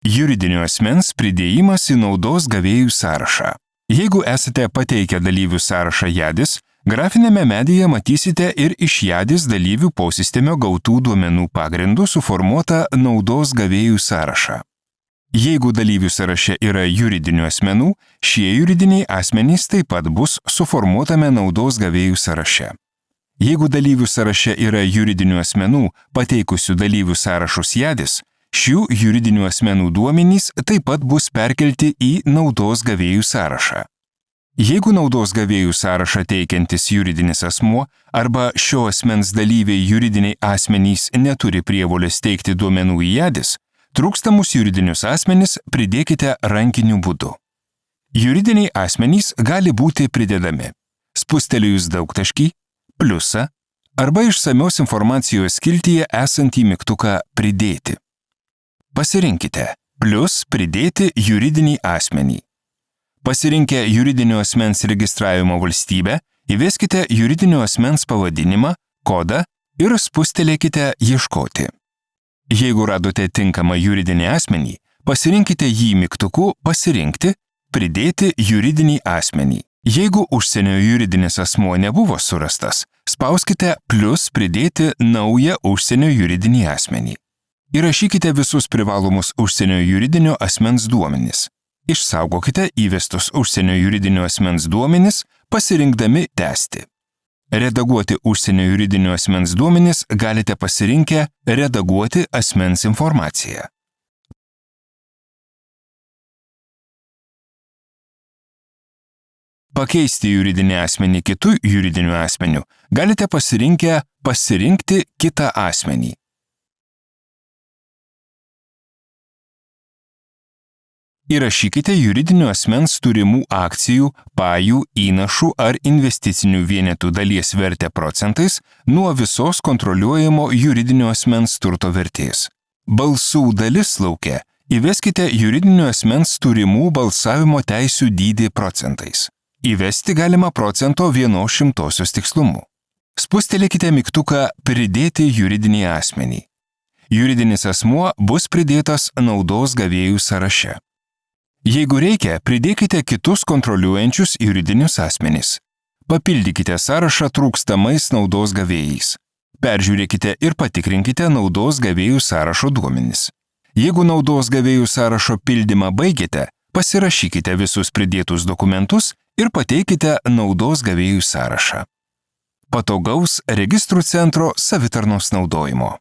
Juridinio asmens pridėjimas į naudos gavėjų sąrašą. Jeigu esate pateikę dalyvių sąrašą JADIS, grafinėme medyje matysite ir iš JADIS dalyvių posistemio gautų duomenų pagrindų suformuotą naudos gavėjų sąrašą. Jeigu dalyvių sąraše yra juridinių asmenų, šie juridiniai asmenys taip pat bus suformuotame naudos gavėjų sąraše. Jeigu dalyvių sąraše yra juridinių asmenų, pateikusių dalyvių sąrašus jadis, šių juridinių asmenų duomenys taip pat bus perkelti į naudos gavėjų sąrašą. Jeigu naudos gavėjų sąrašą teikiantis juridinis asmuo arba šio asmens dalyviai juridiniai asmenys neturi prievolės teikti duomenų į jadis, trūkstamus juridinius asmenys pridėkite rankiniu būdu. Juridiniai asmenys gali būti pridedami. Spustelėjus daugtaškį, pliusą arba išsamios informacijos skiltyje esantį mygtuką Pridėti. Pasirinkite Plius pridėti juridinį asmenį. Pasirinkę juridinio asmens registravimo valstybę, įveskite juridinio asmens pavadinimą, kodą ir spustelėkite Ieškoti. Jeigu radote tinkamą juridinį asmenį, pasirinkite jį mygtuku Pasirinkti, pridėti juridinį asmenį. Jeigu užsienio juridinis asmuo nebuvo surastas, spauskite plus pridėti naują užsienio juridinį asmenį. Įrašykite visus privalomus užsienio juridinio asmens duomenis. Išsaugokite įvestus užsienio juridinio asmens duomenis, pasirinkdami tęsti. Redaguoti užsienio juridinio asmens duomenis galite pasirinkę Redaguoti asmens informaciją. Pakeisti juridinį asmenį kitų juridinių asmenių galite pasirinkę pasirinkti kitą asmenį. Įrašykite juridinio asmens turimų akcijų, pajų, įnašų ar investicinių vienetų dalies vertę procentais nuo visos kontroliuojamo juridinio asmens turto vertės. Balsų dalis laukia įveskite juridinio asmens turimų balsavimo teisių dydį procentais. Įvesti galima procento vienos šimtosios tikslumu. Spustelėkite mygtuką Pridėti juridinį asmenį. Juridinis asmuo bus pridėtas naudos gavėjų sąraše. Jeigu reikia, pridėkite kitus kontroliuojančius juridinius asmenys. Papildykite sąrašą trūkstamais naudos gavėjais. Peržiūrėkite ir patikrinkite naudos gavėjų sąrašo duomenis. Jeigu naudos gavėjų sąrašo pildymą baigėte, pasirašykite visus pridėtus dokumentus ir pateikite naudos gavėjų sąrašą. Patogaus registrų centro savitarnos naudojimo.